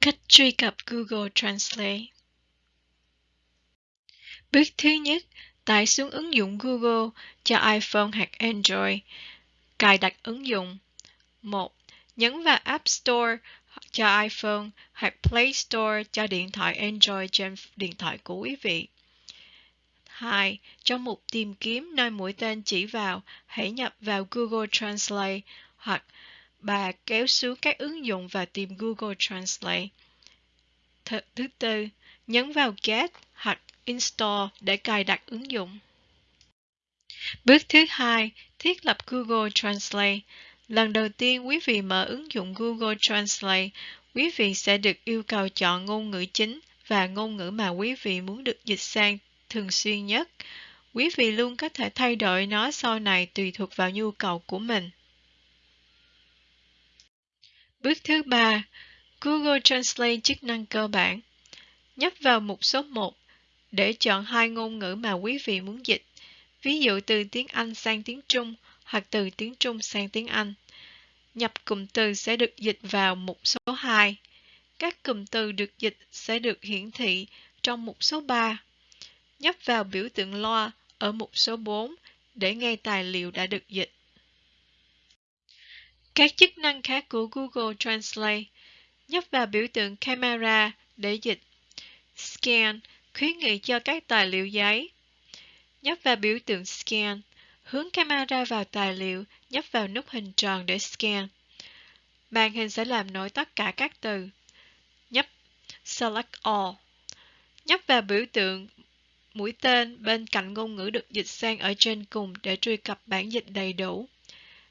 Cách truy cập Google Translate Bước thứ nhất, tải xuống ứng dụng Google cho iPhone hoặc Android. Cài đặt ứng dụng. 1. Nhấn vào App Store cho iPhone hoặc Play Store cho điện thoại Android trên điện thoại của quý vị. 2. Trong mục tìm kiếm nơi mũi tên chỉ vào, hãy nhập vào Google Translate hoặc bà kéo xuống các ứng dụng và tìm Google Translate. Th thứ tư, nhấn vào Get hoặc Install để cài đặt ứng dụng. Bước thứ hai, thiết lập Google Translate. Lần đầu tiên quý vị mở ứng dụng Google Translate, quý vị sẽ được yêu cầu chọn ngôn ngữ chính và ngôn ngữ mà quý vị muốn được dịch sang thường xuyên nhất. Quý vị luôn có thể thay đổi nó sau này tùy thuộc vào nhu cầu của mình. Bước thứ ba, Google Translate chức năng cơ bản. Nhấp vào mục số 1 để chọn hai ngôn ngữ mà quý vị muốn dịch, ví dụ từ tiếng Anh sang tiếng Trung hoặc từ tiếng Trung sang tiếng Anh. Nhập cụm từ sẽ được dịch vào mục số 2. Các cụm từ được dịch sẽ được hiển thị trong mục số 3. Nhấp vào biểu tượng loa ở mục số 4 để nghe tài liệu đã được dịch. Các chức năng khác của Google Translate Nhấp vào biểu tượng camera để dịch. Scan khuyến nghị cho các tài liệu giấy. Nhấp vào biểu tượng Scan. Hướng camera vào tài liệu, nhấp vào nút hình tròn để scan. Màn hình sẽ làm nổi tất cả các từ. Nhấp Select All. Nhấp vào biểu tượng mũi tên bên cạnh ngôn ngữ được dịch sang ở trên cùng để truy cập bản dịch đầy đủ.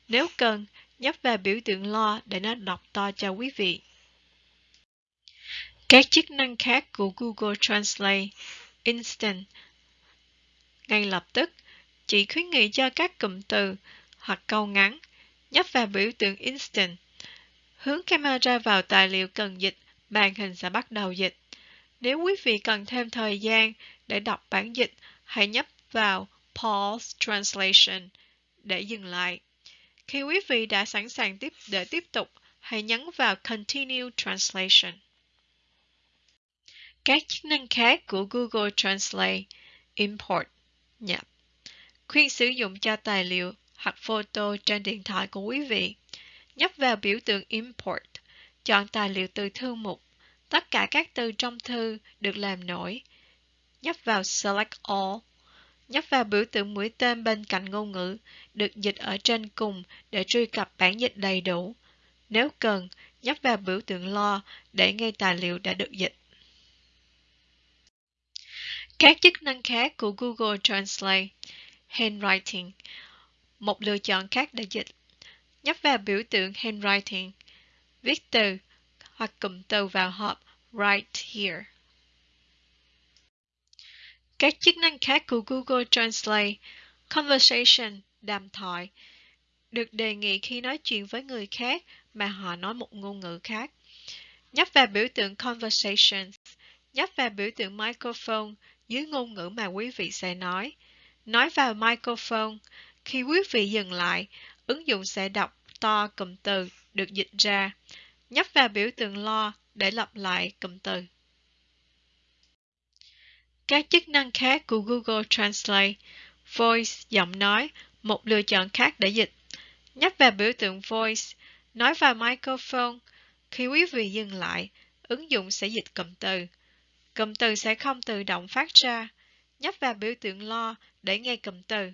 Nếu cần, nhấp vào biểu tượng lo để nó đọc to cho quý vị. Các chức năng khác của Google Translate Instant ngay lập tức chỉ khuyến nghị cho các cụm từ hoặc câu ngắn nhấp vào biểu tượng Instant. Hướng camera vào tài liệu cần dịch, màn hình sẽ bắt đầu dịch. Nếu quý vị cần thêm thời gian để đọc bản dịch, hãy nhấp vào Pause Translation để dừng lại. Khi quý vị đã sẵn sàng tiếp để tiếp tục, hãy nhấn vào Continue Translation. Các chức năng khác của Google Translate Import nhập khuyên sử dụng cho tài liệu hoặc photo trên điện thoại của quý vị. Nhấp vào biểu tượng Import, chọn tài liệu từ thư mục. Tất cả các từ trong thư được làm nổi. Nhấp vào Select All. Nhấp vào biểu tượng mũi tên bên cạnh ngôn ngữ, được dịch ở trên cùng để truy cập bản dịch đầy đủ. Nếu cần, nhấp vào biểu tượng Lo để nghe tài liệu đã được dịch. Các chức năng khác của Google Translate Handwriting Một lựa chọn khác để dịch Nhấp vào biểu tượng Handwriting Viết từ hoặc cụm từ vào hộp Write here các chức năng khác của Google Translate Conversation Đàm thoại Được đề nghị khi nói chuyện với người khác mà họ nói một ngôn ngữ khác Nhấp vào biểu tượng Conversations Nhấp vào biểu tượng Microphone dưới ngôn ngữ mà quý vị sẽ nói. Nói vào microphone. Khi quý vị dừng lại, ứng dụng sẽ đọc to cụm từ được dịch ra. Nhấp vào biểu tượng lo để lặp lại cụm từ. Các chức năng khác của Google Translate Voice, giọng nói, một lựa chọn khác để dịch. Nhấp vào biểu tượng Voice, nói vào microphone. Khi quý vị dừng lại, ứng dụng sẽ dịch cụm từ. Cụm từ sẽ không tự động phát ra. Nhấp vào biểu tượng lo để nghe cụm từ.